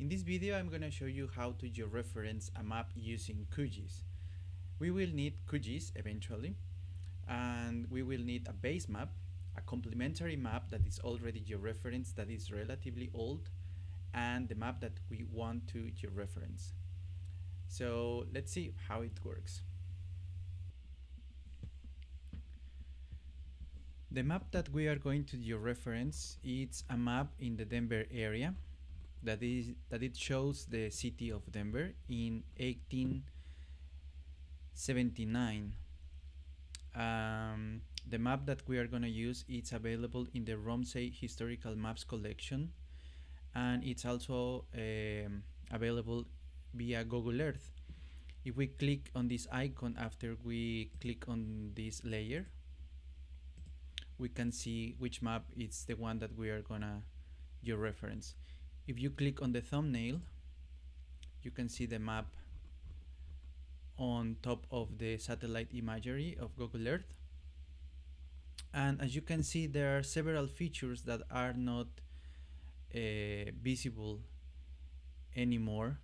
In this video I'm going to show you how to georeference a map using QGIS. We will need QGIS eventually and we will need a base map, a complementary map that is already georeferenced that is relatively old and the map that we want to georeference. So let's see how it works. The map that we are going to georeference is a map in the Denver area that is that it shows the city of Denver in 1879. Um, the map that we are going to use is available in the Rumsey Historical Maps collection and it's also um, available via Google Earth. If we click on this icon after we click on this layer, we can see which map is the one that we are gonna georeference. If you click on the thumbnail, you can see the map on top of the satellite imagery of Google Earth. And as you can see, there are several features that are not uh, visible anymore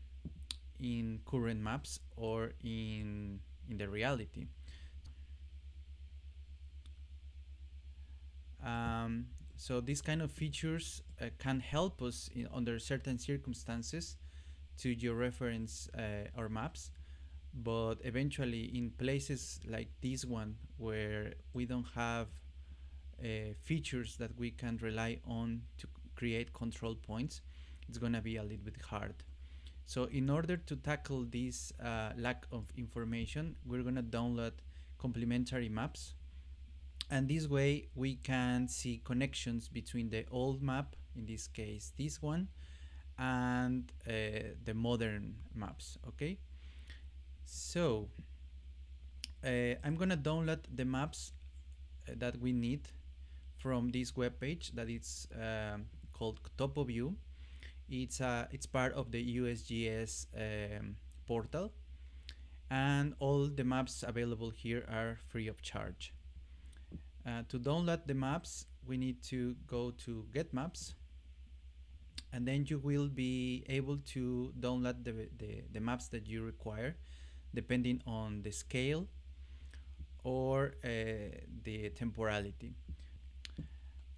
in current maps or in, in the reality. Um, so these kind of features uh, can help us in, under certain circumstances to georeference uh, our maps. But eventually in places like this one where we don't have uh, features that we can rely on to create control points it's gonna be a little bit hard. So in order to tackle this uh, lack of information we're gonna download complementary maps and this way we can see connections between the old map in this case this one and uh, the modern maps okay? So uh, I'm gonna download the maps uh, that we need from this web page that is um, called TopoView it's uh, it's part of the USGS um, portal. And all the maps available here are free of charge uh, to download the maps, we need to go to Get Maps, and then you will be able to download the, the, the maps that you require, depending on the scale or uh, the temporality.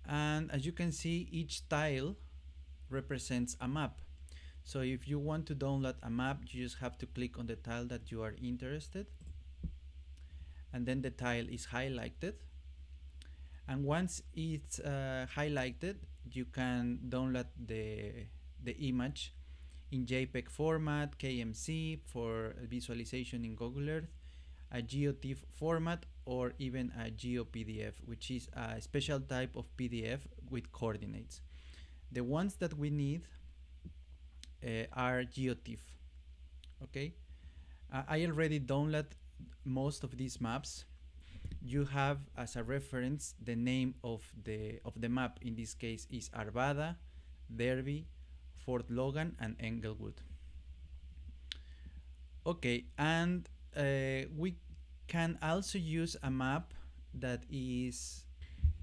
And as you can see, each tile represents a map. So if you want to download a map, you just have to click on the tile that you are interested. And then the tile is highlighted and once it's uh, highlighted you can download the the image in JPEG format, KMZ for visualization in Google Earth, a GeoTIFF format or even a GeoPDF which is a special type of PDF with coordinates. The ones that we need uh, are GeoTIFF okay uh, I already downloaded most of these maps you have as a reference the name of the of the map. In this case is Arvada, Derby, Fort Logan and Englewood. Okay, and uh, we can also use a map that is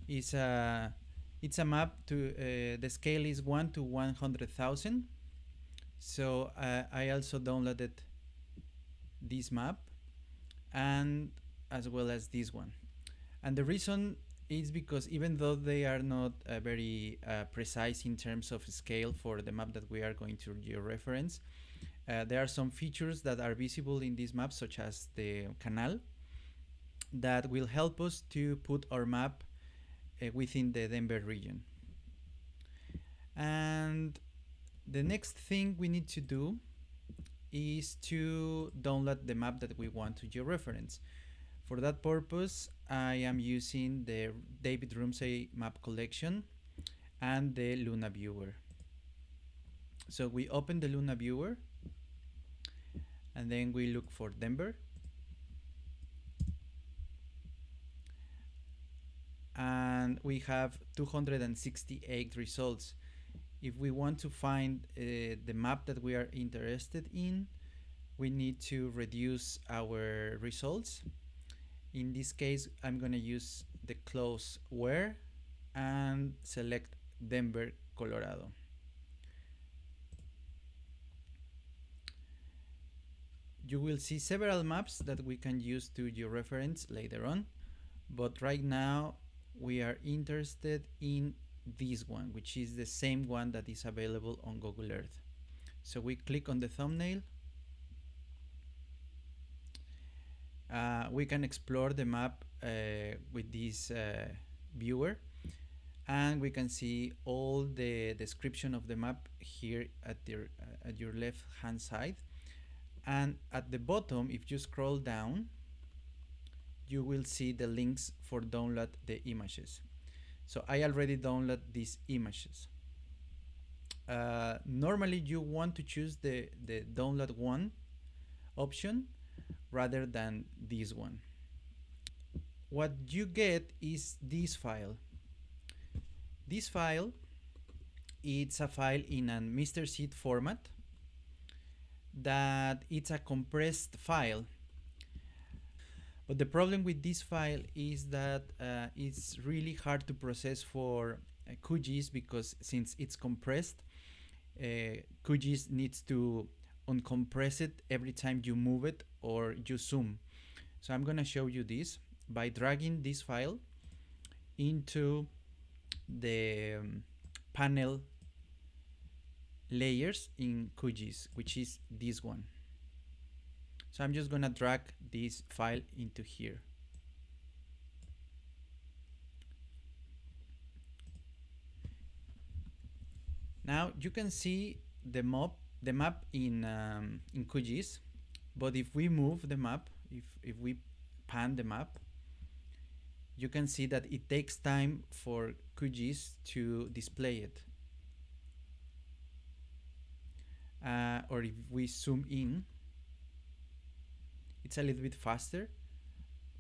is a it's a map to uh, the scale is 1 to 100,000 so uh, I also downloaded this map. And as well as this one. And the reason is because even though they are not uh, very uh, precise in terms of scale for the map that we are going to georeference, uh, there are some features that are visible in this map, such as the canal, that will help us to put our map uh, within the Denver region. And the next thing we need to do is to download the map that we want to georeference. For that purpose, I am using the David Rumsey map collection and the Luna viewer. So we open the Luna viewer and then we look for Denver. And we have 268 results. If we want to find uh, the map that we are interested in, we need to reduce our results in this case I'm gonna use the close where and select Denver Colorado. You will see several maps that we can use to georeference later on but right now we are interested in this one which is the same one that is available on Google Earth. So we click on the thumbnail Uh, we can explore the map uh, with this uh, viewer and we can see all the description of the map here at your uh, at your left hand side. And at the bottom if you scroll down you will see the links for download the images. So I already download these images. Uh, normally you want to choose the the download one option rather than this one what you get is this file this file it's a file in a MrSID format that it's a compressed file. But the problem with this file is that uh, it's really hard to process for uh, QGIS because since it's compressed, uh, QGIS needs to uncompress it every time you move it or you zoom. So I'm gonna show you this by dragging this file into the um, panel layers in QGIS, which is this one. So I'm just gonna drag this file into here. Now you can see the map, the map in um, in QGIS, but if we move the map, if if we pan the map, you can see that it takes time for QGIS to display it. Uh, or if we zoom in, it's a little bit faster,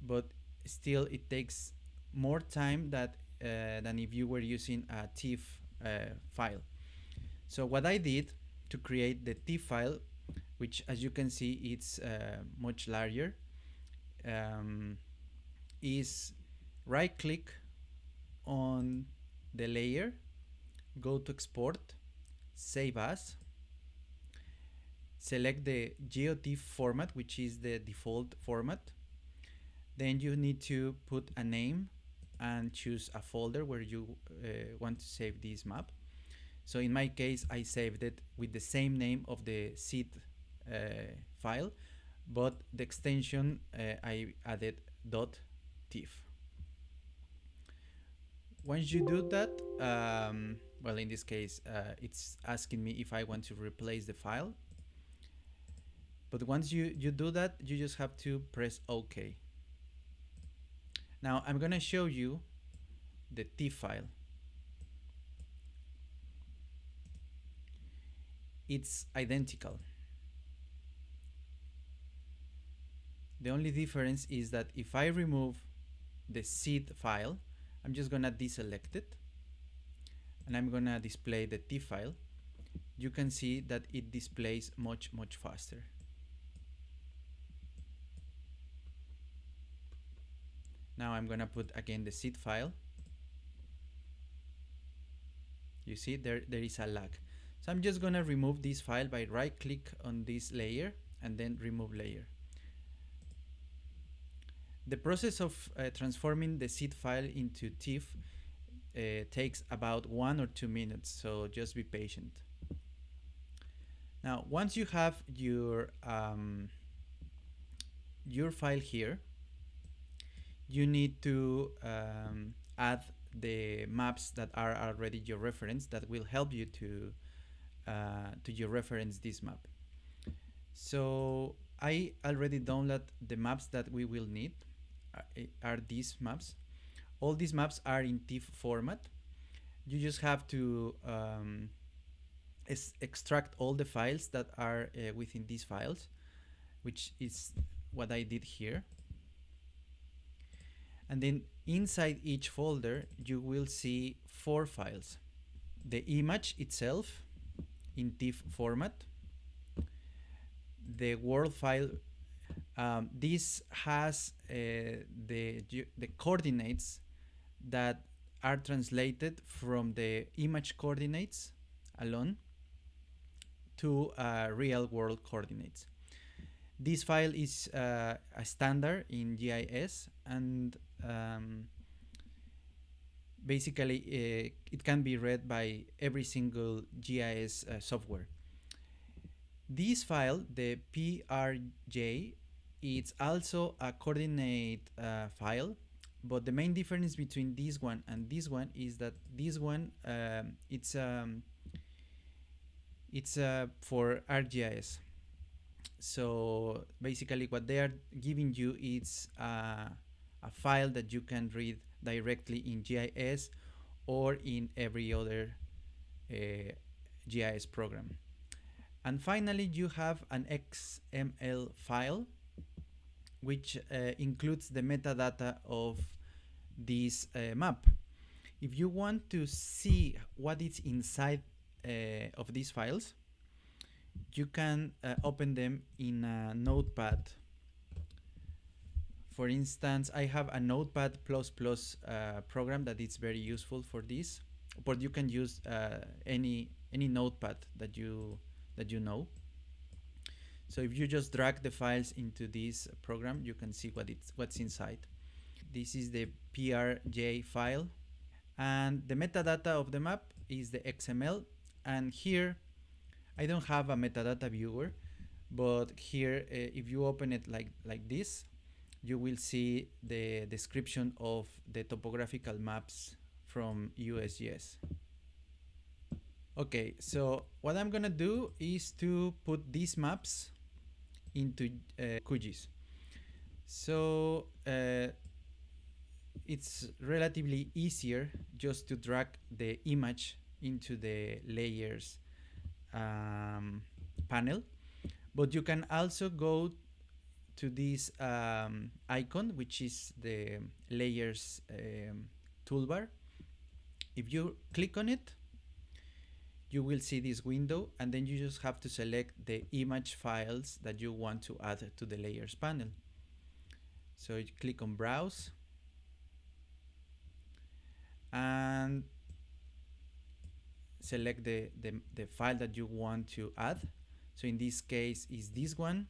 but still it takes more time that uh, than if you were using a TIFF uh, file. So what I did to create the TIFF file, which as you can see it's uh, much larger, um, is right click on the layer, go to export, save as, select the GeoTIFF format, which is the default format. Then you need to put a name and choose a folder where you uh, want to save this map. So in my case, I saved it with the same name of the SID file, but the extension uh, I added .tiff. Once you do that, um, well, in this case, uh, it's asking me if I want to replace the file. But once you, you do that, you just have to press OK. Now I'm going to show you the TIFF file. It's identical. The only difference is that if I remove the SID file, I'm just gonna deselect it and I'm gonna display the T file. You can see that it displays much, much faster. Now I'm gonna put again the SID file. You see there, there is a lag. So I'm just gonna remove this file by right click on this layer and then remove layer. The process of uh, transforming the SID file into TIFF uh, takes about one or two minutes, so just be patient. Now, once you have your um, your file here, you need to um, add the maps that are already georeference that will help you to uh, to georeference this map. So I already download the maps that we will need are these maps. All these maps are in TIFF format. You just have to um, extract all the files that are uh, within these files, which is what I did here. And then inside each folder, you will see four files. The image itself in TIFF format, the world file um, this has uh, the, the coordinates that are translated from the image coordinates alone to uh, real world coordinates. this file is uh, a standard in GIS and um, basically uh, it can be read by every single GIS uh, software. This file, the PRJ, it's also a coordinate uh, file, but the main difference between this one and this one is that this one um, it's um, it's uh, for ArcGIS. So basically, what they are giving you is uh, a file that you can read directly in GIS or in every other uh, GIS program. And finally, you have an XML file, which uh, includes the metadata of this uh, map. If you want to see what is inside uh, of these files, you can uh, open them in a notepad for instance, I have a Notepad++ uh, program that is very useful for this, but you can use uh, any any notepad that you that you know. So if you just drag the files into this program, you can see what it's what's inside. This is the PRJ file, and the metadata of the map is the XML. And here, I don't have a metadata viewer, but here, uh, if you open it like like this, you will see the description of the topographical maps from USGS. Okay, so what I'm gonna do is to put these maps into uh, QGIS. So uh, it's relatively easier just to drag the image into the layers um, panel, but you can also go to this um, icon, which is the layers um, toolbar. If you click on it, you will see this window and then you just have to select the image files that you want to add to the layers panel. So you click on browse and select the, the, the file that you want to add. So in this case is this one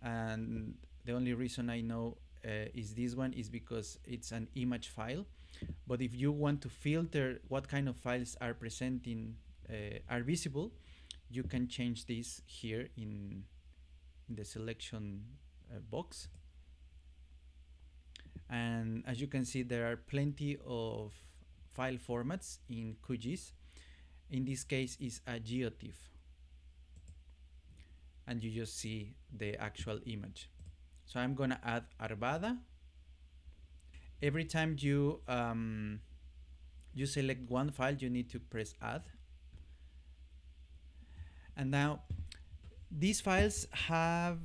and the only reason I know uh, is this one is because it's an image file but if you want to filter what kind of files are presenting uh, are visible you can change this here in, in the selection uh, box and as you can see there are plenty of file formats in QGIS in this case is a geotiff and you just see the actual image. So I'm gonna add Arvada. Every time you um, you select one file, you need to press add. And now these files have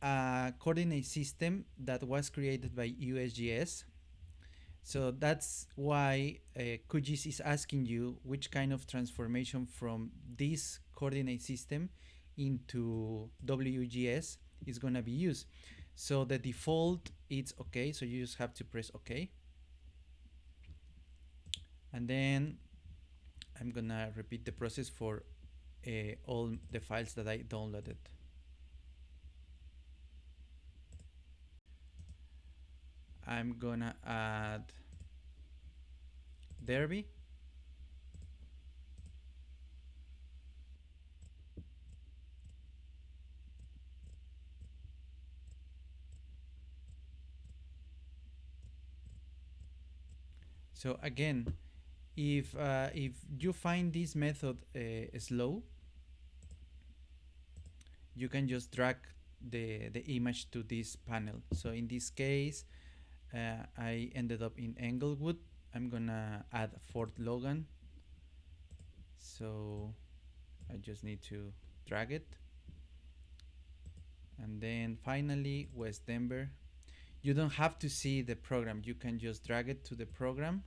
a coordinate system that was created by USGS. So that's why uh, QGIS is asking you which kind of transformation from this coordinate system into WGS is going to be used. So the default it's okay. So you just have to press OK. And then I'm going to repeat the process for uh, all the files that I downloaded. I'm gonna add Derby So again, if uh, if you find this method uh, slow, you can just drag the the image to this panel. So in this case, uh, I ended up in Englewood. I'm gonna add Fort Logan. So I just need to drag it. And then finally West Denver you don't have to see the program you can just drag it to the program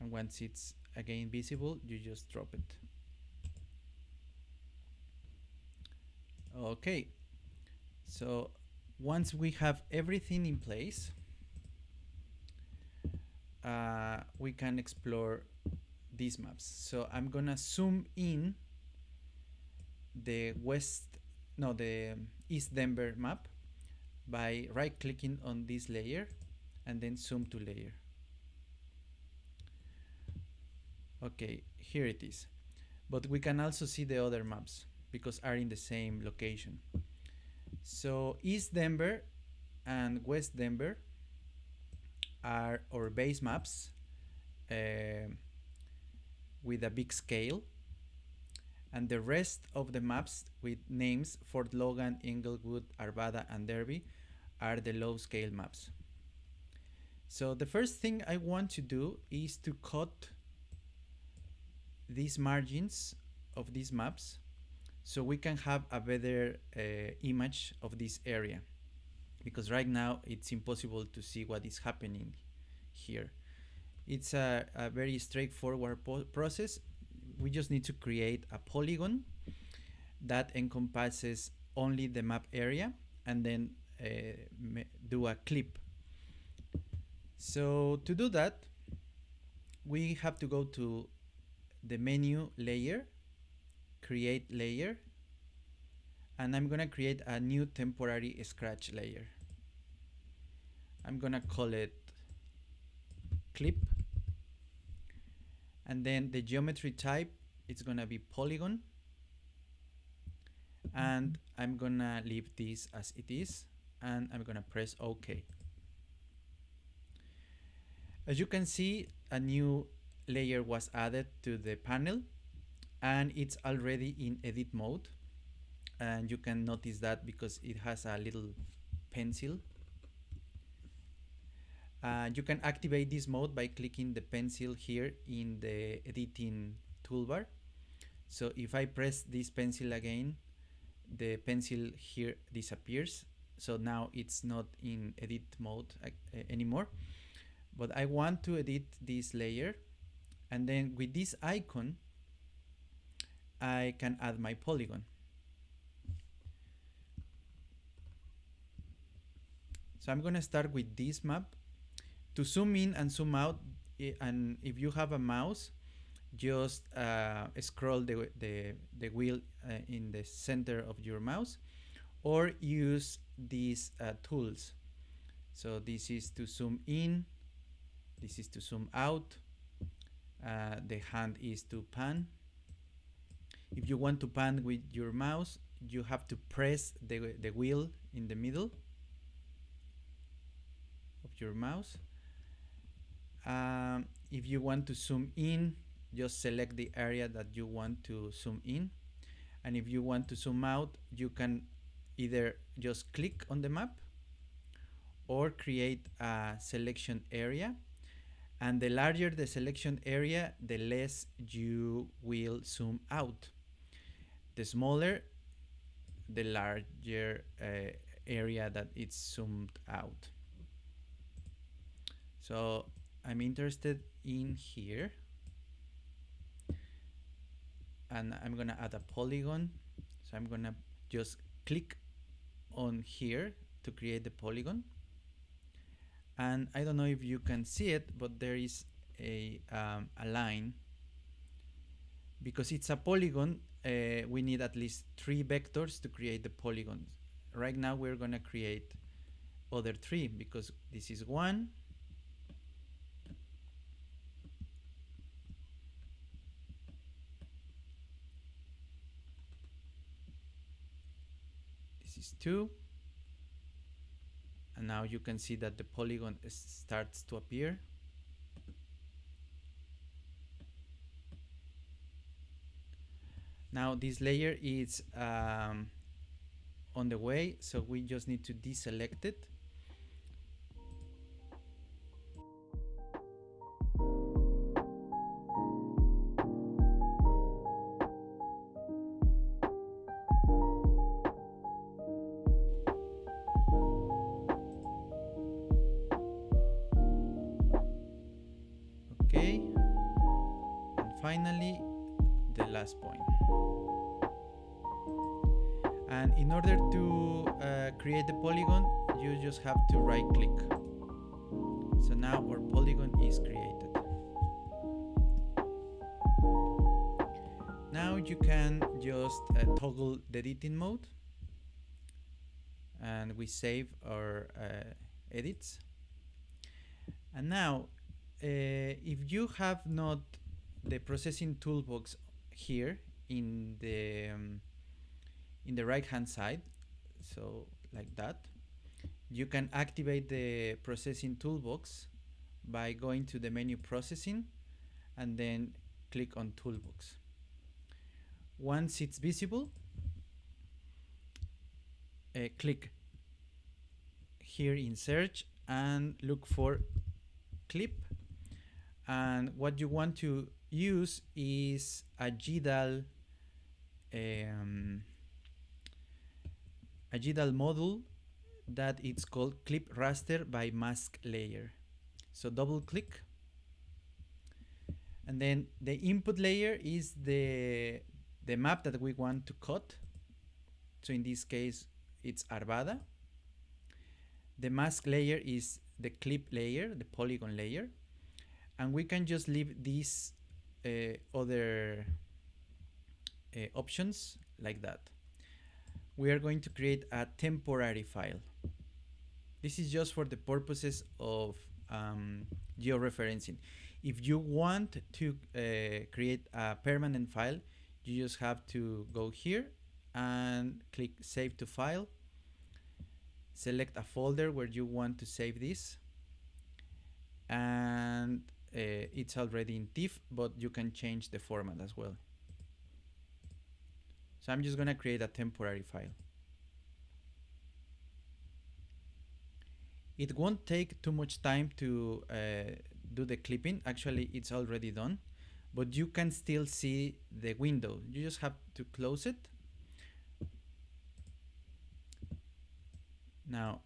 and once it's again visible you just drop it. Okay. So once we have everything in place uh, we can explore these maps. So I'm gonna zoom in the west no, the East Denver map by right clicking on this layer and then zoom to layer. Okay, here it is. But we can also see the other maps because are in the same location. So East Denver and West Denver are our base maps uh, with a big scale and the rest of the maps with names Fort Logan, Englewood, Arvada, and Derby are the low scale maps. So the first thing I want to do is to cut these margins of these maps so we can have a better uh, image of this area because right now it's impossible to see what is happening here. It's a, a very straightforward process. We just need to create a polygon that encompasses only the map area and then uh, do a clip. So to do that, we have to go to the menu layer, create layer, and I'm gonna create a new temporary scratch layer. I'm gonna call it clip and then the geometry type it's gonna be polygon and I'm gonna leave this as it is and I'm gonna press OK. As you can see a new layer was added to the panel and it's already in edit mode. And you can notice that because it has a little pencil. Uh, you can activate this mode by clicking the pencil here in the editing toolbar. So if I press this pencil again the pencil here disappears. So now it's not in edit mode uh, anymore. But I want to edit this layer and then with this icon I can add my polygon. So I'm gonna start with this map. To zoom in and zoom out and if you have a mouse just uh, scroll the, the, the wheel uh, in the center of your mouse or use these uh, tools. So this is to zoom in this is to zoom out uh, the hand is to pan. If you want to pan with your mouse you have to press the, the wheel in the middle of your mouse. Um, if you want to zoom in just select the area that you want to zoom in. And if you want to zoom out you can either just click on the map or create a selection area and the larger the selection area the less you will zoom out. The smaller the larger uh, area that it's zoomed out. So I'm interested in here. And I'm gonna add a polygon. So I'm gonna just click on here to create the polygon and I don't know if you can see it but there is a, um, a line. Because it's a polygon uh, we need at least three vectors to create the polygon. Right now we're gonna create other three because this is one this is two and now you can see that the polygon starts to appear. Now this layer is um, on the way so we just need to deselect it finally the last point. and in order to uh, create the polygon you just have to right click so now our polygon is created now you can just uh, toggle the editing mode and we save our uh, edits. And now, uh, if you have not the processing toolbox here in the um, in the right hand side, so like that, you can activate the processing toolbox by going to the menu processing and then click on toolbox. Once it's visible, uh, click here in search and look for clip and what you want to use is a GDAL um, a GDAL module that it's called clip raster by mask layer. So double click. And then the input layer is the the map that we want to cut. So in this case it's Arvada. The mask layer is the clip layer the polygon layer. And we can just leave uh, other uh, options like that we are going to create a temporary file this is just for the purposes of um, georeferencing. If you want to uh, create a permanent file, you just have to go here and click save to file. Select a folder where you want to save this. And uh, it's already in TIFF, but you can change the format as well. So I'm just going to create a temporary file. It won't take too much time to uh, do the clipping. Actually, it's already done, but you can still see the window. You just have to close it. Now,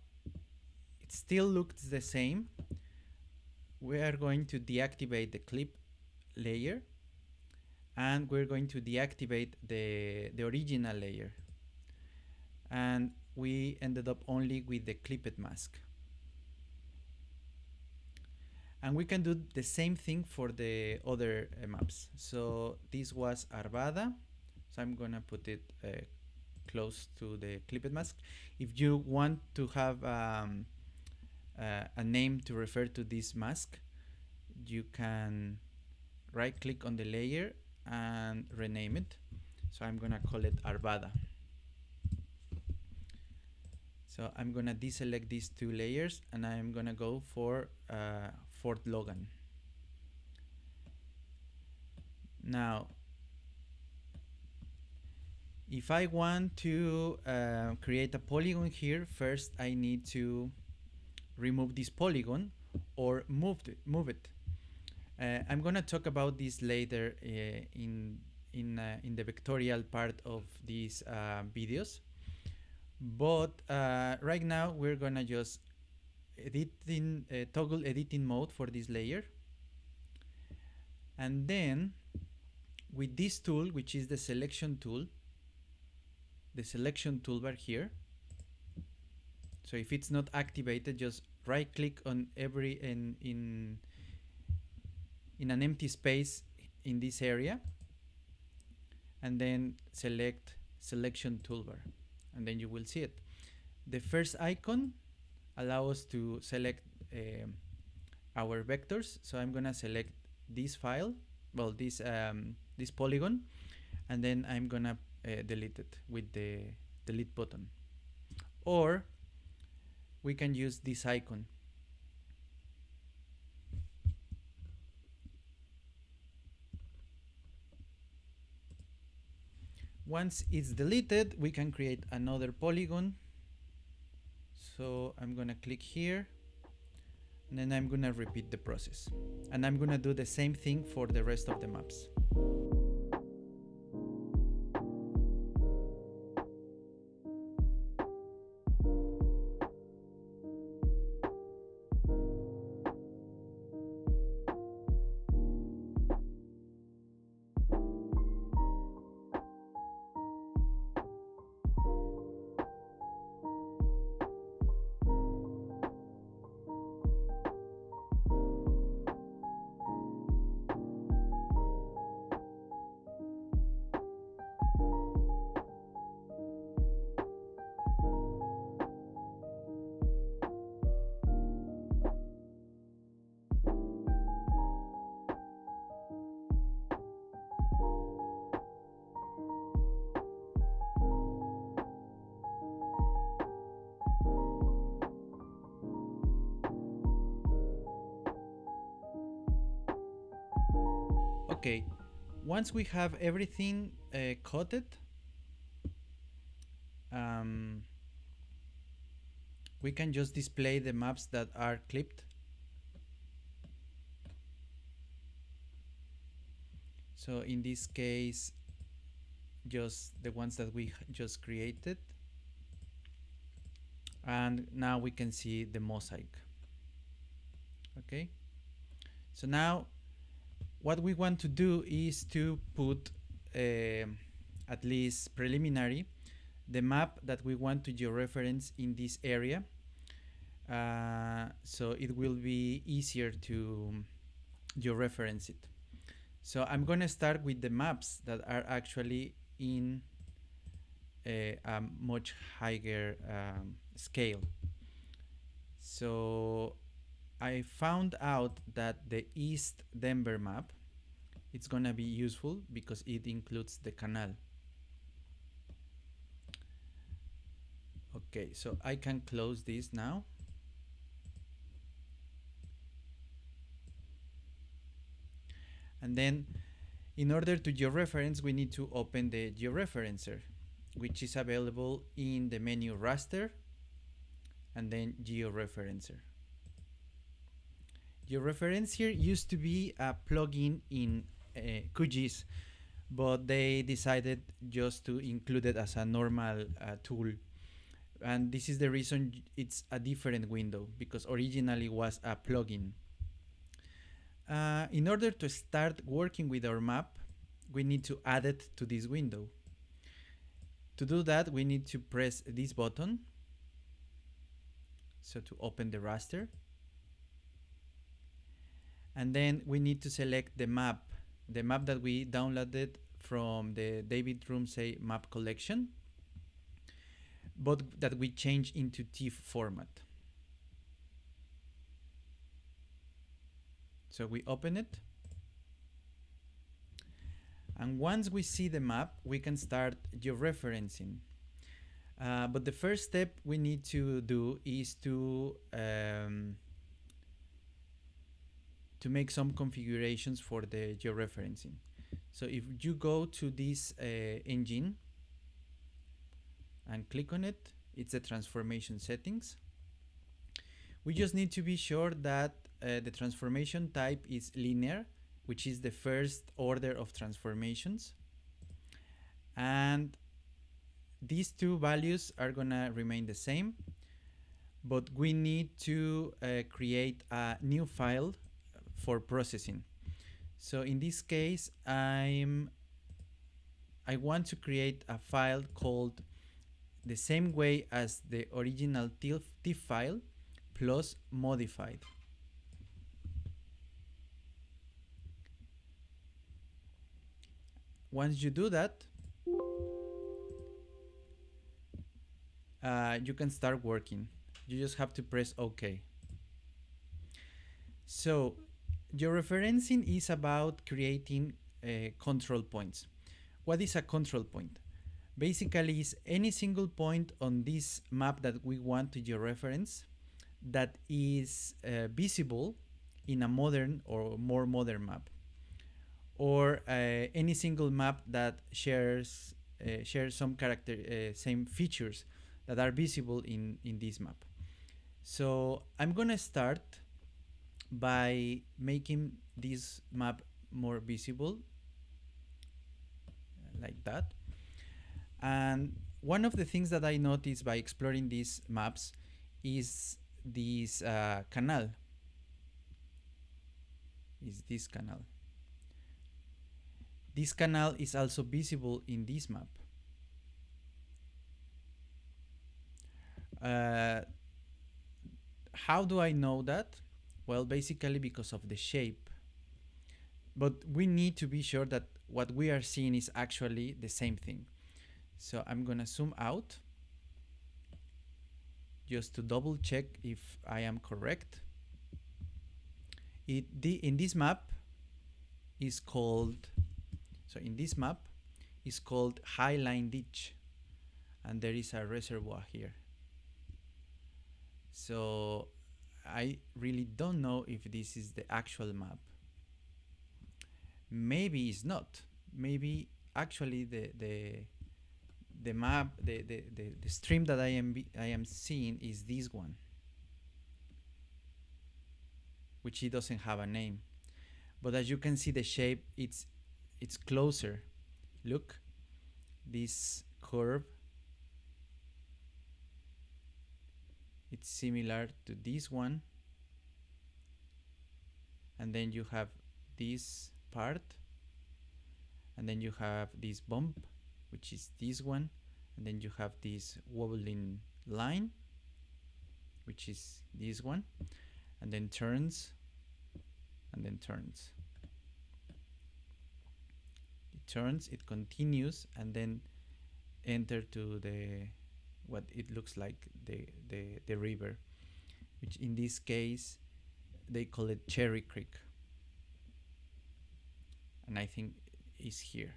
it still looks the same. We are going to deactivate the clip layer and we're going to deactivate the, the original layer. And we ended up only with the clipped mask. And we can do the same thing for the other uh, maps. So this was Arvada. So I'm gonna put it uh, close to the clipped mask. If you want to have um, uh, a name to refer to this mask you can right click on the layer and rename it so I'm gonna call it Arvada so I'm gonna deselect these two layers and I'm gonna go for uh, Fort Logan. Now, if I want to uh, create a polygon here, first I need to remove this polygon or move it. Move it. Uh, I'm gonna talk about this later uh, in in uh, in the vectorial part of these uh, videos. But uh, right now we're gonna just editing uh, toggle editing mode for this layer and then with this tool which is the selection tool the selection toolbar here so if it's not activated just right click on every in in in an empty space in this area and then select selection toolbar and then you will see it the first icon allows us to select um, our vectors. So I'm gonna select this file, well, this um, this polygon, and then I'm gonna uh, delete it with the delete button. Or we can use this icon. Once it's deleted, we can create another polygon so I'm gonna click here and then I'm gonna repeat the process and I'm gonna do the same thing for the rest of the maps. Okay, once we have everything uh, coded, um, we can just display the maps that are clipped. So in this case, just the ones that we just created. And now we can see the mosaic. Okay. So now what we want to do is to put uh, at least preliminary the map that we want to georeference in this area. Uh, so it will be easier to georeference it. So I'm gonna start with the maps that are actually in a, a much higher um, scale. So I found out that the East Denver map it's gonna be useful because it includes the canal. Okay, so I can close this now. And then in order to georeference, we need to open the georeferencer, which is available in the menu raster and then georeferencer. Georeferencer used to be a plugin in uh, QGIS, but they decided just to include it as a normal uh, tool. And this is the reason it's a different window because originally was a plugin. Uh, in order to start working with our map, we need to add it to this window. To do that, we need to press this button. So to open the raster. And then we need to select the map the map that we downloaded from the David Rumsey map collection, but that we change into TIFF format. So we open it. And once we see the map, we can start georeferencing. Uh, but the first step we need to do is to um, to make some configurations for the georeferencing. So if you go to this uh, engine and click on it, it's the transformation settings. We just need to be sure that uh, the transformation type is linear, which is the first order of transformations. And these two values are gonna remain the same, but we need to uh, create a new file for processing. So in this case, I'm I want to create a file called the same way as the original TIFF, file plus modified. Once you do that, uh, you can start working. You just have to press OK. So Georeferencing is about creating uh, control points. What is a control point? Basically, is any single point on this map that we want to georeference that is uh, visible in a modern or more modern map, or uh, any single map that shares uh, shares some character uh, same features that are visible in in this map. So I'm gonna start by making this map more visible like that. And one of the things that I noticed by exploring these maps is this uh, canal. Is this canal. This canal is also visible in this map. Uh, how do I know that? Well, basically because of the shape. But we need to be sure that what we are seeing is actually the same thing. So I'm gonna zoom out just to double check if I am correct. It the in this map is called so in this map is called Highline Ditch and there is a reservoir here. So I really don't know if this is the actual map. maybe it's not. Maybe actually the the the map the, the, the, the stream that I am I am seeing is this one which it doesn't have a name but as you can see the shape it's it's closer look this curve it's similar to this one. And then you have this part. And then you have this bump which is this one. And then you have this wobbling line which is this one. And then turns. And then turns. It turns it continues and then enter to the what it looks like the the, the river which in this case they call it Cherry Creek. And I think is here.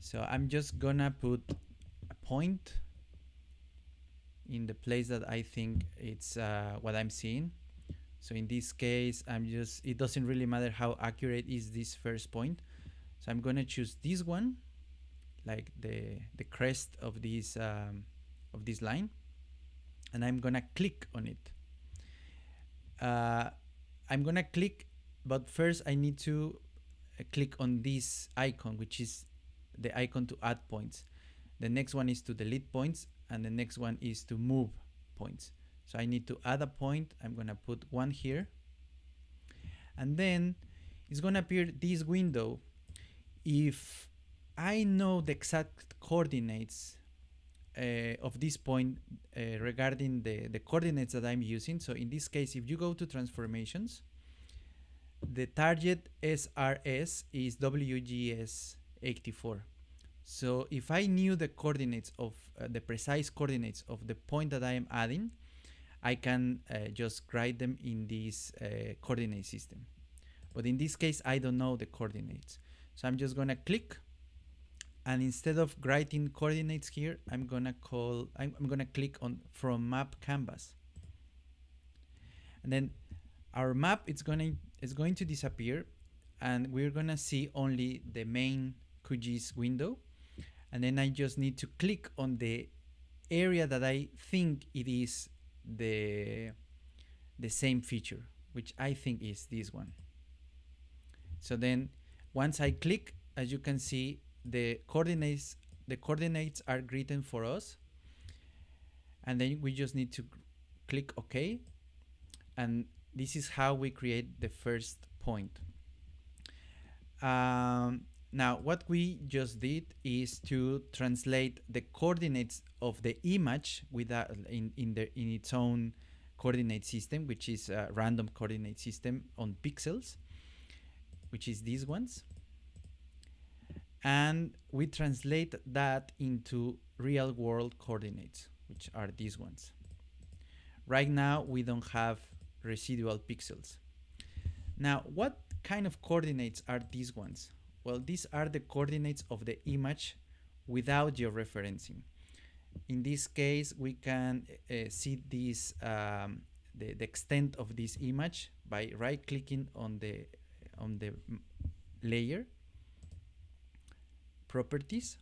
So I'm just gonna put a point in the place that I think it's uh, what I'm seeing. So in this case I'm just it doesn't really matter how accurate is this first point. So I'm gonna choose this one like the the crest of this um, of this line and I'm gonna click on it. Uh, I'm gonna click but first I need to uh, click on this icon which is the icon to add points. The next one is to delete points and the next one is to move points. So I need to add a point. I'm gonna put one here. And then it's gonna appear this window if I know the exact coordinates uh, of this point uh, regarding the, the coordinates that I'm using. So in this case, if you go to transformations, the target SRS is WGS84. So if I knew the coordinates of uh, the precise coordinates of the point that I am adding, I can uh, just write them in this uh, coordinate system. But in this case, I don't know the coordinates. So I'm just gonna click and instead of writing coordinates here I'm gonna call I'm, I'm, gonna click on from map canvas. And then our map is gonna going to disappear and we're gonna see only the main QGIS window. And then I just need to click on the area that I think it is the the same feature which I think is this one. So then once I click as you can see the coordinates the coordinates are written for us and then we just need to click OK. And this is how we create the first point. Um, now what we just did is to translate the coordinates of the image without in, in the in its own coordinate system which is a random coordinate system on pixels which is these ones and we translate that into real world coordinates which are these ones. Right now we don't have residual pixels. Now what kind of coordinates are these ones? Well these are the coordinates of the image without georeferencing. In this case we can uh, see this um, the, the extent of this image by right clicking on the on the layer properties.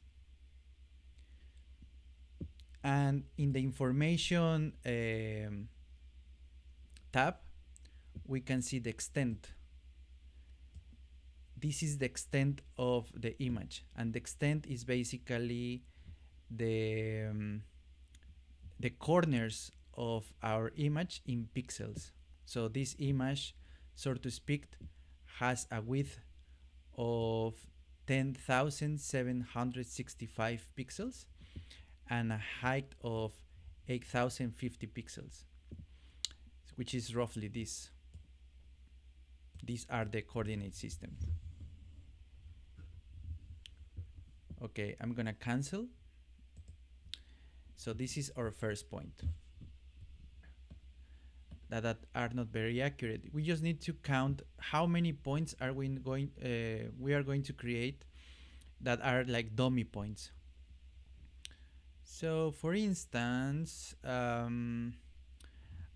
And in the information um, tab we can see the extent. This is the extent of the image and the extent is basically the um, the corners of our image in pixels. So this image so to speak has a width of 10,765 pixels and a height of 8,050 pixels, which is roughly this. These are the coordinate system. Okay, I'm gonna cancel. So this is our first point that, that are not very accurate. We just need to count how many points are we going uh, we are going to create that are like dummy points. So for instance, um,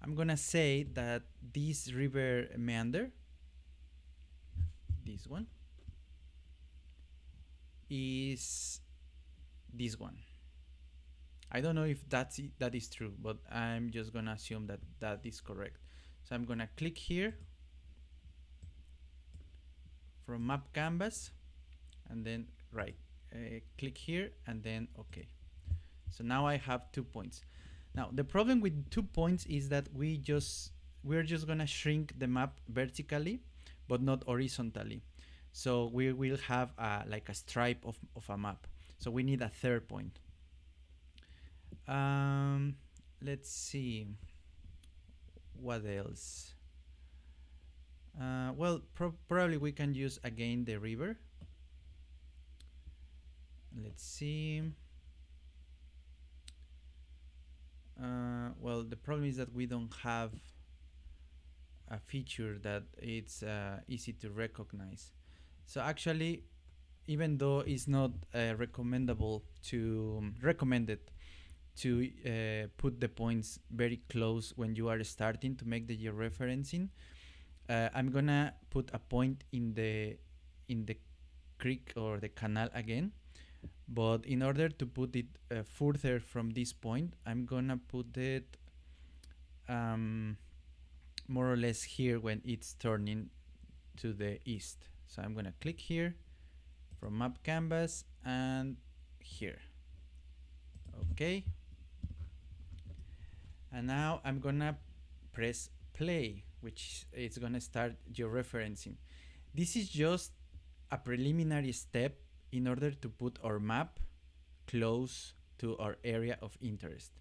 I'm gonna say that this river meander, this one is this one I don't know if that's it, that is true but I'm just gonna assume that that is correct. So I'm gonna click here from map canvas and then right uh, click here and then okay so now I have two points. Now the problem with two points is that we just we're just gonna shrink the map vertically but not horizontally. So we will have a, like a stripe of, of a map. So we need a third point um, let's see. What else? Uh, well pro probably we can use again the river. Let's see. Uh, well the problem is that we don't have a feature that it's uh, easy to recognize. So actually even though it's not uh, recommendable to um, recommended to uh, put the points very close when you are starting to make the georeferencing uh, I'm gonna put a point in the in the creek or the canal again but in order to put it uh, further from this point I'm gonna put it um, more or less here when it's turning to the east. So I'm gonna click here from map canvas and here. Okay and now I'm gonna press play which is gonna start georeferencing this is just a preliminary step in order to put our map close to our area of interest.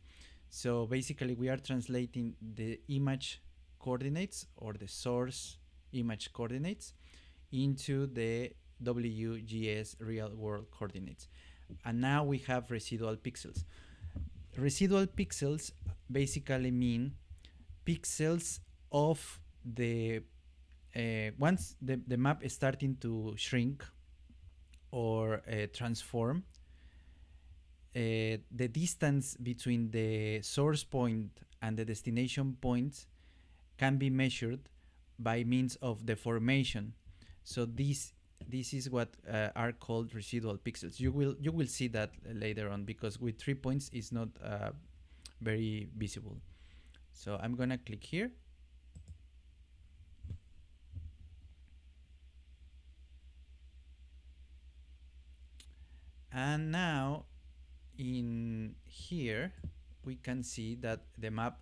So basically we are translating the image coordinates or the source image coordinates into the WGS real world coordinates. And now we have residual pixels residual pixels basically mean pixels of the uh, once the, the map is starting to shrink or uh, transform uh, the distance between the source point and the destination point can be measured by means of deformation. So this this is what uh, are called residual pixels. You will you will see that later on because with three points it's not uh, very visible. So I'm gonna click here. And now in here we can see that the map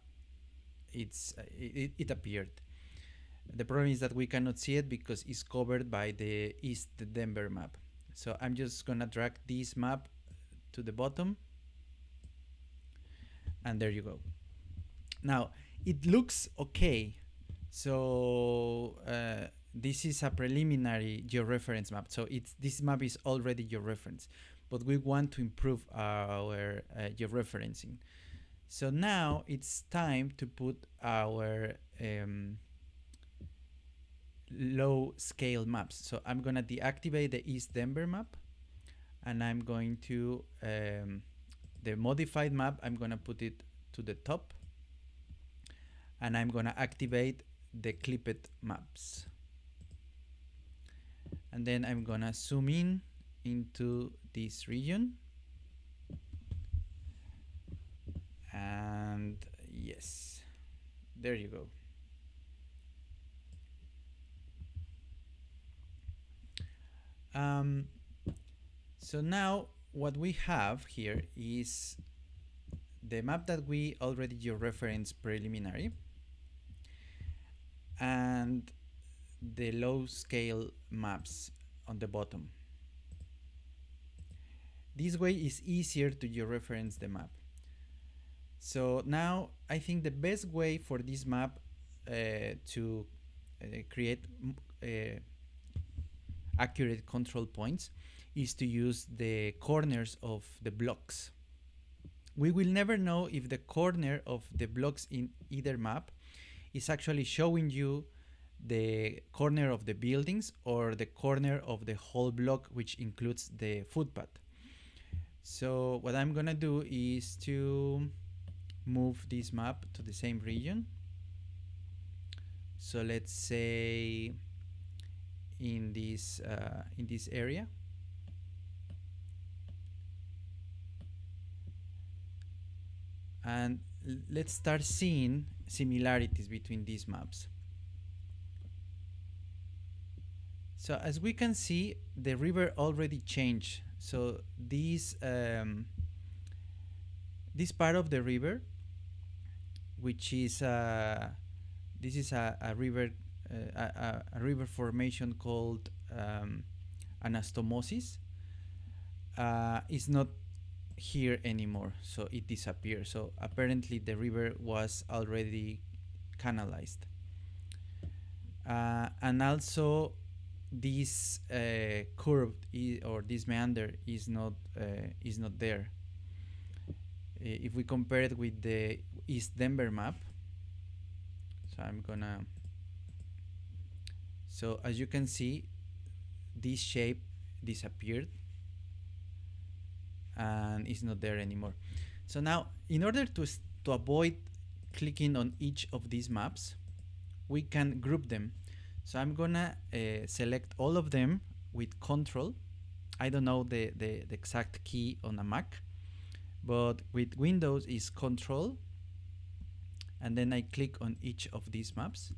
it's uh, it, it appeared the problem is that we cannot see it because it's covered by the East Denver map. So I'm just gonna drag this map to the bottom. And there you go. Now it looks okay. So uh, this is a preliminary georeference map. So it's this map is already georeference but we want to improve our uh, georeferencing. So now it's time to put our um, low scale maps. So I'm gonna deactivate the East Denver map and I'm going to um, the modified map I'm gonna put it to the top and I'm gonna activate the clipped maps. And then I'm gonna zoom in into this region. And yes there you go um, so now what we have here is the map that we already georeferenced preliminary and the low scale maps on the bottom this way is easier to georeference the map. So now I think the best way for this map uh, to uh, create uh, accurate control points is to use the corners of the blocks. We will never know if the corner of the blocks in either map is actually showing you the corner of the buildings or the corner of the whole block which includes the footpath. So what I'm gonna do is to move this map to the same region. So let's say in this uh, in this area. And let's start seeing similarities between these maps. So as we can see the river already changed. So this um, this part of the river which is uh, this is a, a river a, a, river formation called um, anastomosis. Uh, is not here anymore so it disappeared so apparently the river was already canalized. Uh, and also this uh, curve or this meander is not uh, is not there. If we compare it with the East Denver map so I'm gonna so as you can see this shape disappeared and it's not there anymore. So now in order to to avoid clicking on each of these maps we can group them. So I'm gonna uh, select all of them with control. I don't know the, the, the exact key on a Mac but with Windows is control and then I click on each of these maps.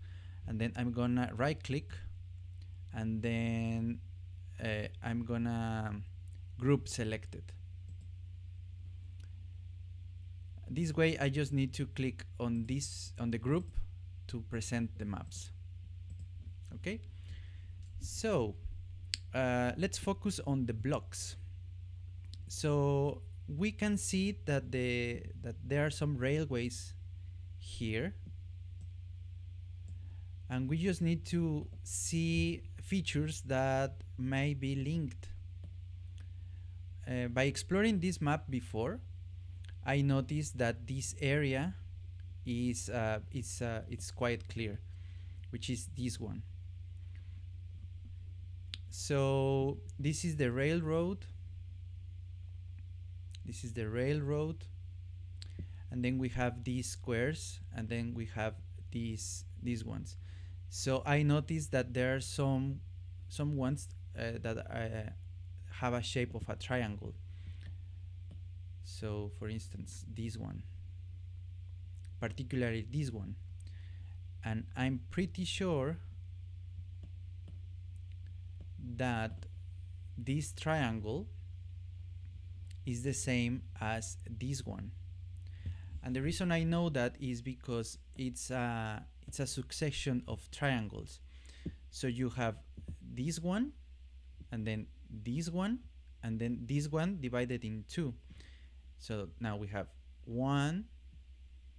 And then I'm gonna right click and then uh, I'm gonna group selected this way I just need to click on this on the group to present the maps. Okay? So uh, let's focus on the blocks. So we can see that the that there are some railways here. And we just need to see features that may be linked. Uh, by exploring this map before I noticed that this area is uh, it's uh, it's quite clear which is this one. So this is the railroad. This is the railroad. And then we have these squares and then we have these these ones so I noticed that there are some some ones uh, that uh, have a shape of a triangle. So for instance this one. Particularly this one. And I'm pretty sure that this triangle is the same as this one. And the reason I know that is because it's a it's a succession of triangles. So you have this one and then this one and then this one divided in two. So now we have one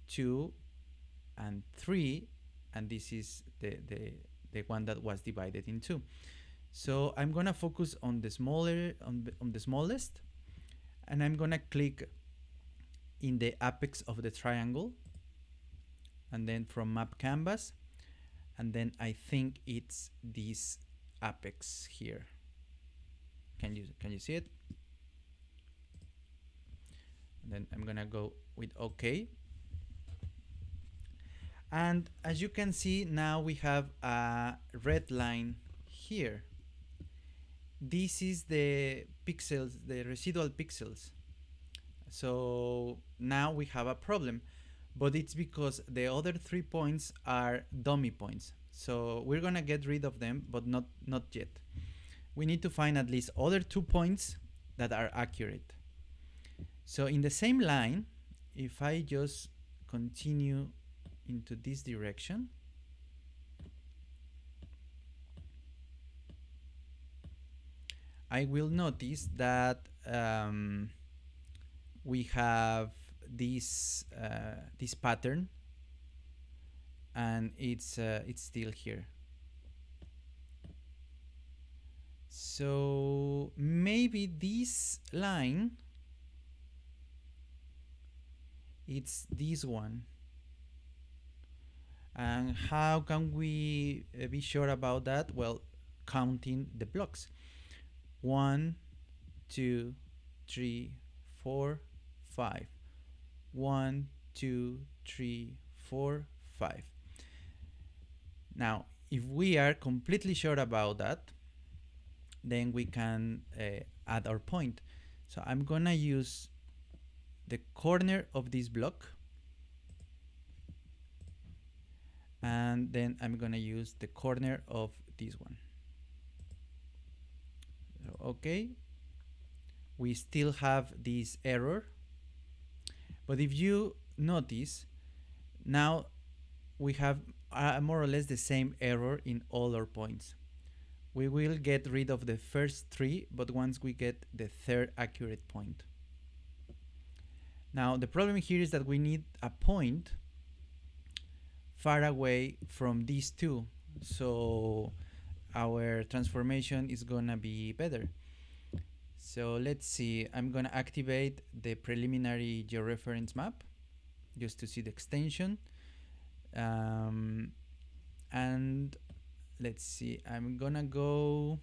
two and three and this is the the the one that was divided in two. So I'm gonna focus on the smaller on the, on the smallest and I'm gonna click in the apex of the triangle and then from map canvas. And then I think it's this apex here. Can you can you see it? And then I'm gonna go with OK. And as you can see now we have a red line here. This is the pixels, the residual pixels. So now we have a problem, but it's because the other three points are dummy points. So we're gonna get rid of them, but not, not yet. We need to find at least other two points that are accurate. So in the same line, if I just continue into this direction, I will notice that um, we have this uh, this pattern and it's uh, it's still here. So maybe this line it's this one. And how can we uh, be sure about that? Well counting the blocks. One, two, three, four, five. One, two, three, four, five. Now, if we are completely sure about that, then we can uh, add our point. So I'm gonna use the corner of this block and then I'm gonna use the corner of this one. Okay, we still have this error, but if you notice, now we have uh, more or less the same error in all our points. We will get rid of the first three, but once we get the third accurate point. Now the problem here is that we need a point far away from these two. So our transformation is gonna be better. So let's see, I'm gonna activate the preliminary georeference map just to see the extension. Um, and let's see, I'm gonna go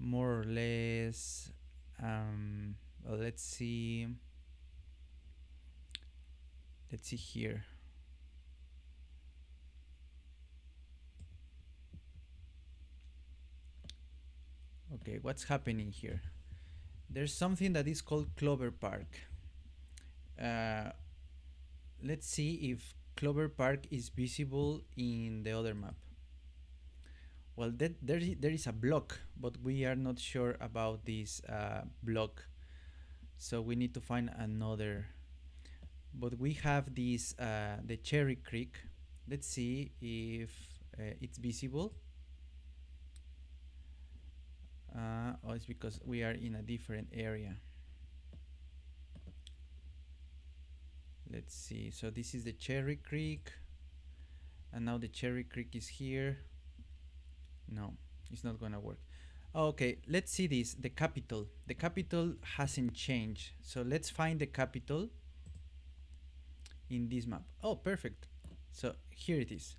more or less, um, well, let's see, let's see here. Okay, what's happening here? There's something that is called Clover Park. Uh, let's see if Clover Park is visible in the other map. Well, that, there, there is a block, but we are not sure about this uh, block. So we need to find another. But we have this, uh, the Cherry Creek. Let's see if uh, it's visible. Uh, oh, it's because we are in a different area. let's see. So this is the Cherry Creek. And now the Cherry Creek is here. No it's not gonna work. Okay let's see this the capitol. The capitol hasn't changed. So let's find the capitol in this map. Oh perfect. So here it is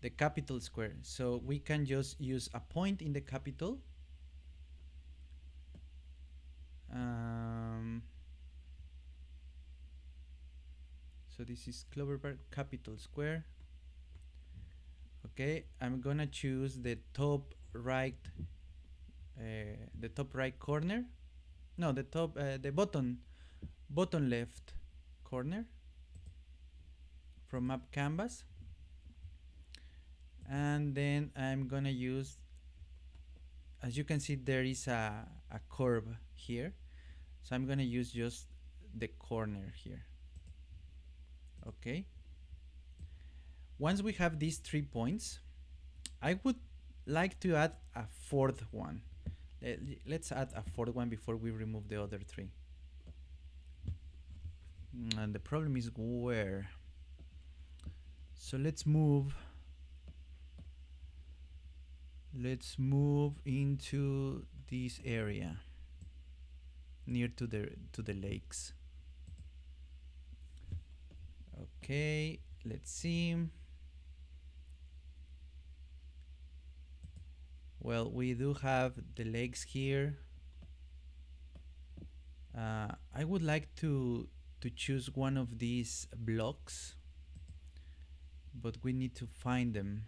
the capitol square. So we can just use a point in the capitol so this is Clover Park Capitol Square. Okay I'm gonna choose the top right uh, the top right corner. No the top uh, the bottom bottom left corner from map canvas. And then I'm gonna use as you can see there is a, a curve here. So I'm gonna use just the corner here okay once we have these three points I would like to add a fourth one. Let's add a fourth one before we remove the other three. And the problem is where? So let's move let's move into this area near to the to the lakes Okay, let's see. Well, we do have the legs here. Uh, I would like to to choose one of these blocks, but we need to find them.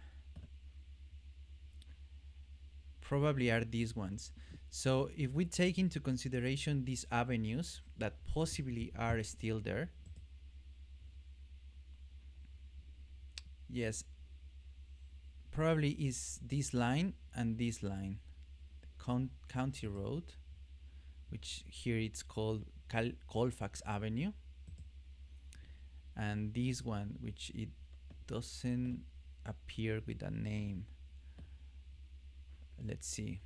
Probably are these ones. So if we take into consideration these avenues that possibly are still there, yes. Probably is this line and this line. Con county road which here it's called Cal Colfax Avenue. And this one which it doesn't appear with a name. Let's see.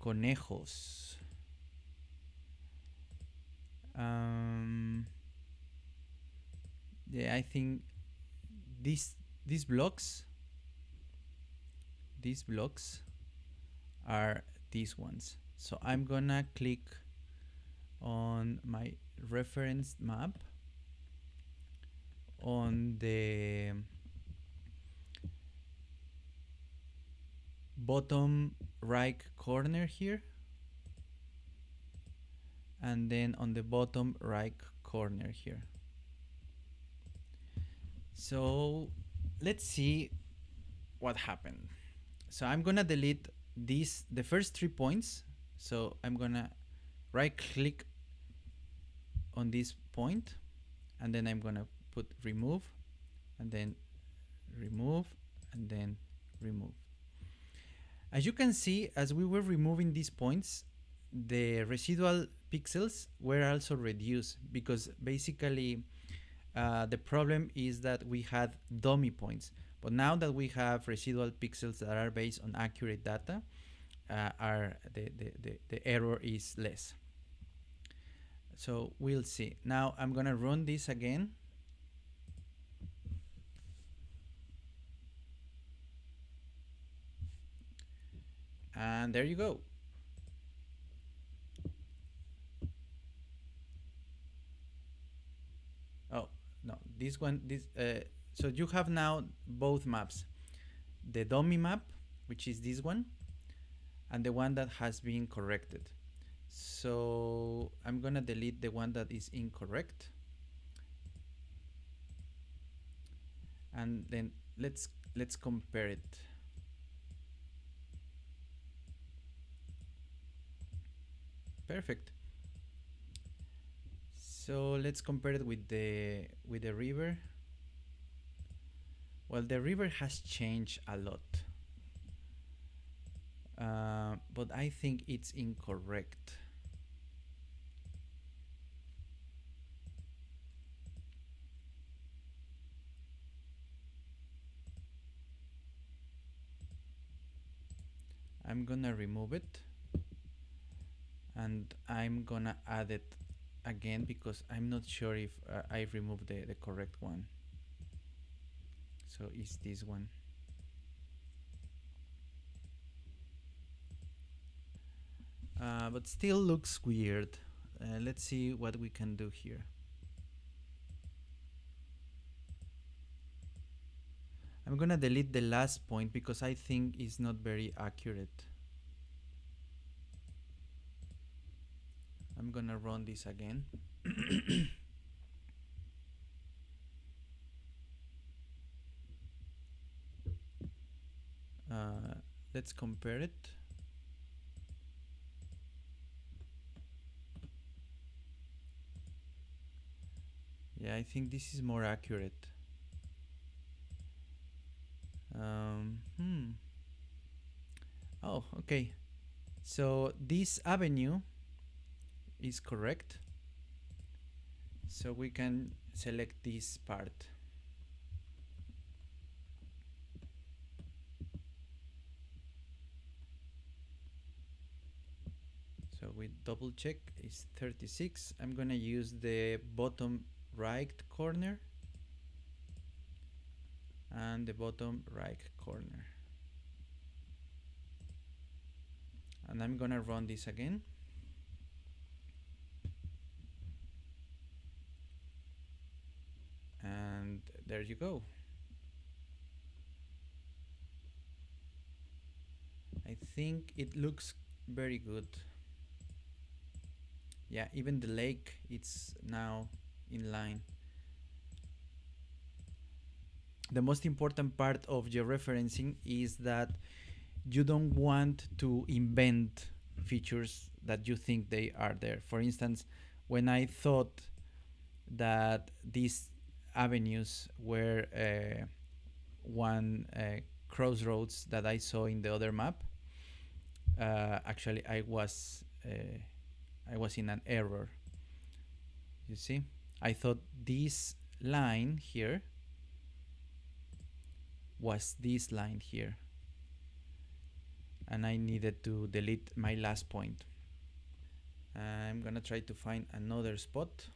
Conejos. Um, yeah I think these these blocks these blocks are these ones. So I'm gonna click on my reference map on the bottom right corner here and then on the bottom right corner here so let's see what happened. So I'm gonna delete these the first three points. So I'm gonna right click on this point and then I'm gonna put remove and then remove and then remove. As you can see, as we were removing these points, the residual pixels were also reduced because basically uh, the problem is that we had dummy points. But now that we have residual pixels that are based on accurate data, uh, are the, the, the, the error is less. So we'll see. Now I'm gonna run this again. And there you go. Oh, no, this one, this, uh, so you have now both maps. The dummy map, which is this one, and the one that has been corrected. So I'm gonna delete the one that is incorrect. And then let's let's compare it. Perfect. So let's compare it with the with the river. Well, the river has changed a lot. Uh, but I think it's incorrect. I'm gonna remove it and I'm gonna add it again because I'm not sure if uh, I removed the, the correct one. So it's this one. Uh, but still looks weird. Uh, let's see what we can do here. I'm gonna delete the last point because I think it's not very accurate I'm gonna run this again. Uh, let's compare it. Yeah I think this is more accurate. Um, hmm. Oh okay. So this avenue is correct. So we can select this part. So we double check is 36 I'm gonna use the bottom right corner and the bottom right corner. And I'm gonna run this again and there you go. I think it looks very good. Yeah even the lake it's now in line. The most important part of georeferencing is that you don't want to invent features that you think they are there. For instance when I thought that this avenues were uh, one uh, crossroads that I saw in the other map. Uh, actually, I was uh, I was in an error. You see, I thought this line here was this line here, and I needed to delete my last point. I'm gonna try to find another spot.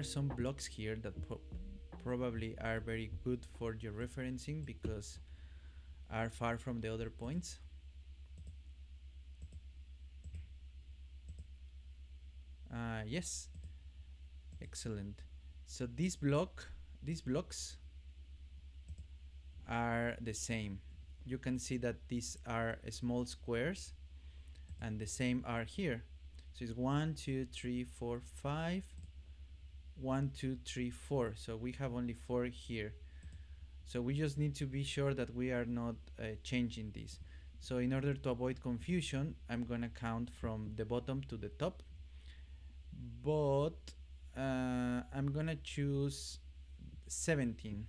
Are some blocks here that pro probably are very good for georeferencing because are far from the other points. Uh, yes, excellent. So this block, these blocks are the same. You can see that these are small squares and the same are here. So it's one, two, three, four, five, one, two, three, four. So we have only four here. So we just need to be sure that we are not uh, changing this. So in order to avoid confusion, I'm gonna count from the bottom to the top. But uh, I'm gonna choose 17.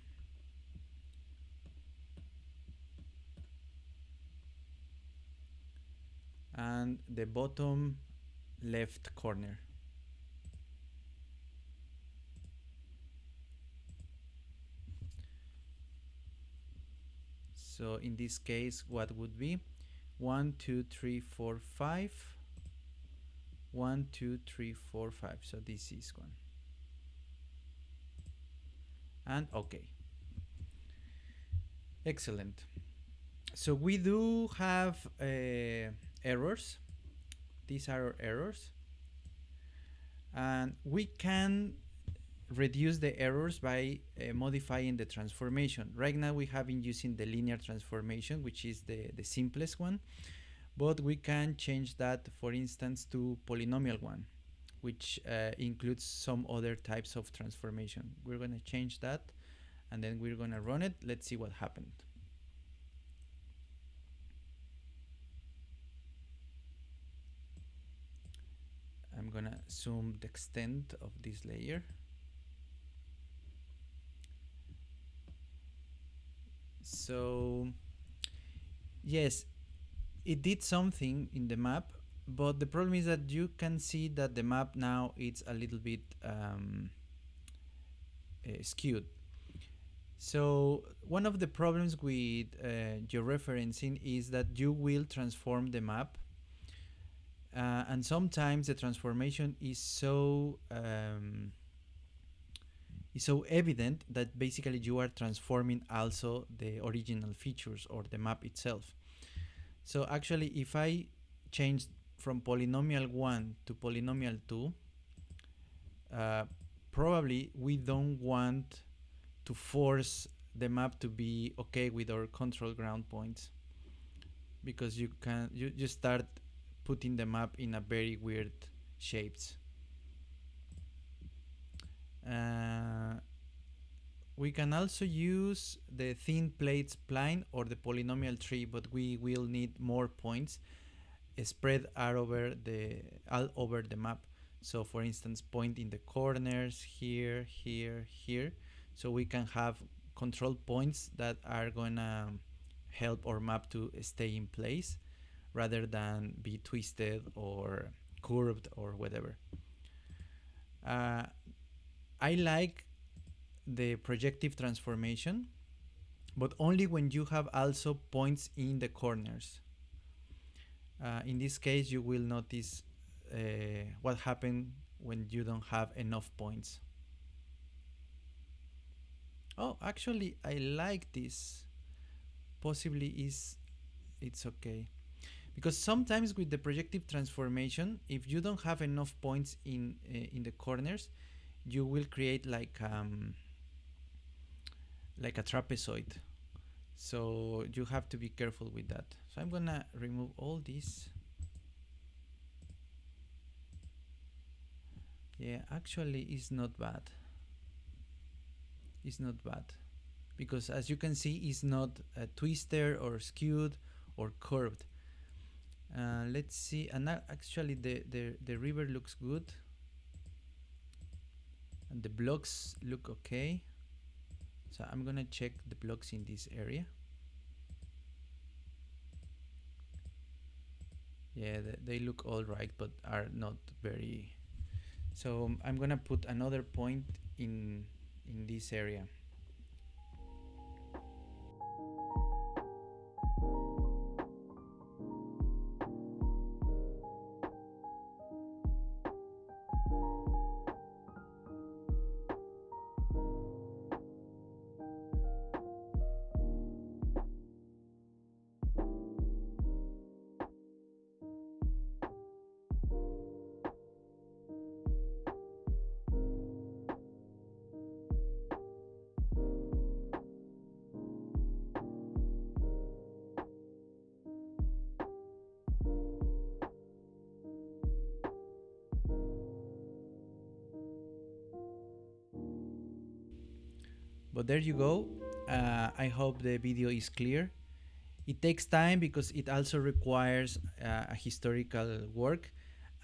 And the bottom left corner. So in this case, what would be one, two, three, four, five, one, two, three, four, five. So this is one. And okay. Excellent. So we do have uh, errors. These are errors. And we can reduce the errors by uh, modifying the transformation. Right now we have been using the linear transformation, which is the, the simplest one, but we can change that, for instance, to polynomial one, which uh, includes some other types of transformation. We're going to change that and then we're going to run it. Let's see what happened. I'm going to zoom the extent of this layer. So yes, it did something in the map, but the problem is that you can see that the map now it's a little bit um, uh, skewed. So one of the problems with uh, georeferencing is that you will transform the map uh, and sometimes the transformation is so um, is so evident that basically you are transforming also the original features or the map itself. So actually if I change from polynomial 1 to polynomial 2, uh, probably we don't want to force the map to be okay with our control ground points because you can you, you start putting the map in a very weird shapes. Uh, we can also use the thin plate spline or the polynomial three, but we will need more points spread out over the all over the map. So for instance, point in the corners here, here, here. So we can have control points that are gonna help our map to stay in place rather than be twisted or curved or whatever. Uh, I like the projective transformation, but only when you have also points in the corners. Uh, in this case, you will notice uh, what happened when you don't have enough points. Oh, actually, I like this. Possibly is it's okay because sometimes with the projective transformation if you don't have enough points in uh, in the corners you will create like um, like a trapezoid. So you have to be careful with that. So I'm gonna remove all these. Yeah actually it's not bad. It's not bad. Because as you can see it's not a twister or skewed or curved. Uh, let's see. And actually the, the the river looks good and the blocks look okay. So I'm gonna check the blocks in this area. Yeah they, look all right but are not very. So I'm gonna put another point in in this area but there you go uh, I hope the video is clear it takes time because it also requires uh, a historical work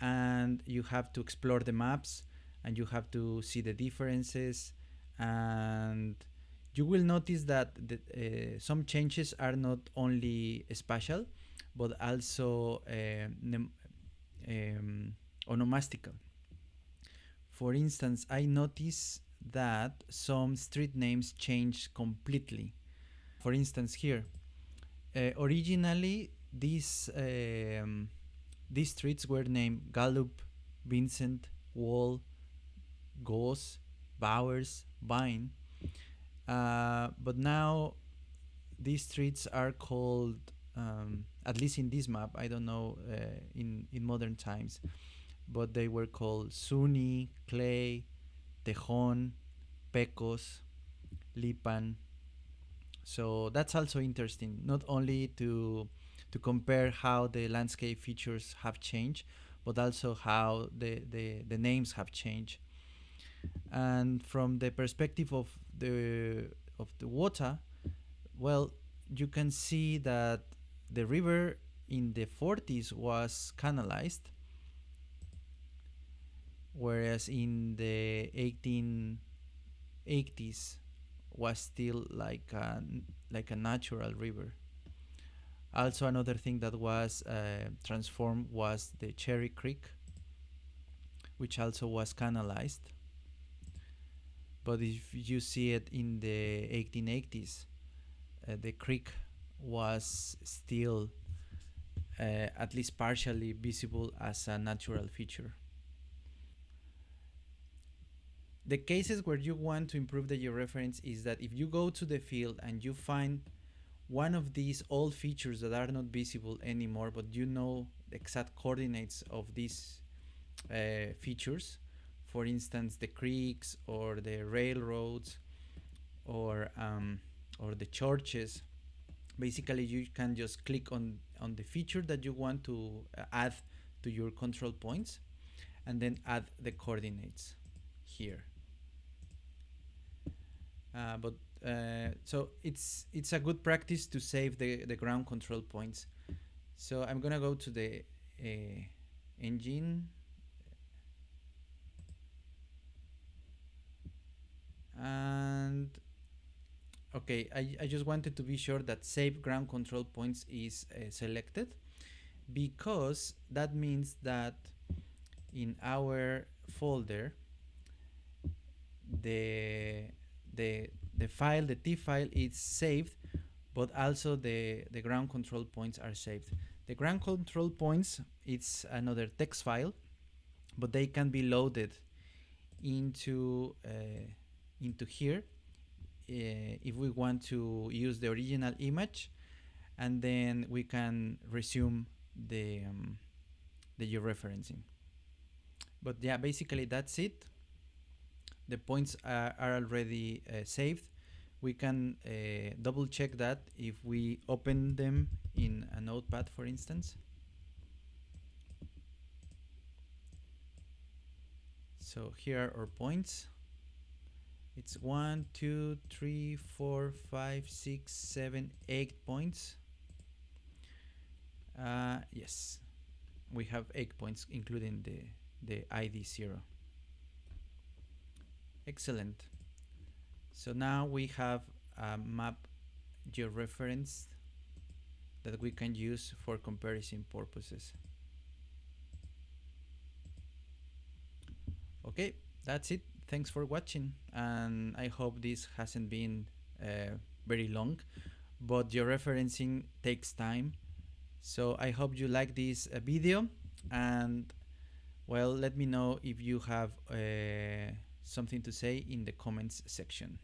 and you have to explore the maps and you have to see the differences and you will notice that the, uh, some changes are not only spatial but also uh, um, onomastical. For instance, I notice that some street names change completely. For instance, here, uh, originally these um, these streets were named Gallup, Vincent, Wall, Goss, Bowers, Vine, uh, but now these streets are called, um, at least in this map, I don't know uh, in in modern times, but they were called Zuni, Clay, Tejon, Pecos, Lipan. So that's also interesting, not only to to compare how the landscape features have changed, but also how the, the, the names have changed. And from the perspective of the of the water, well, you can see that the river in the 40s was canalized whereas in the 1880s was still like a, like a natural river. Also another thing that was uh, transformed was the Cherry Creek, which also was canalized. But if you see it in the 1880s, uh, the creek was still uh, at least partially visible as a natural feature. The cases where you want to improve the georeference is that if you go to the field and you find one of these old features that are not visible anymore, but you know the exact coordinates of these uh, features, for instance, the creeks or the railroads or um, or the churches, basically you can just click on on the feature that you want to uh, add to your control points and then add the coordinates here uh, but uh, so it's it's a good practice to save the the ground control points. So I'm gonna go to the uh, engine. And okay I, I just wanted to be sure that save ground control points is uh, selected because that means that in our folder the the the file, the T file is saved, but also the, the ground control points are saved. The ground control points, it's another text file, but they can be loaded into uh, into here uh, if we want to use the original image and then we can resume the um, the georeferencing but yeah basically that's it the points are, are already uh, saved. We can uh, double check that if we open them in a notepad, for instance. So here are our points. It's one, two, three, four, five, six, seven, eight points. Uh, yes, we have eight points, including the the ID zero. Excellent. So now we have a map georeference that we can use for comparison purposes. Okay, that's it. Thanks for watching and I hope this hasn't been uh, very long but georeferencing takes time so I hope you like this uh, video and well let me know if you have uh, something to say in the comments section.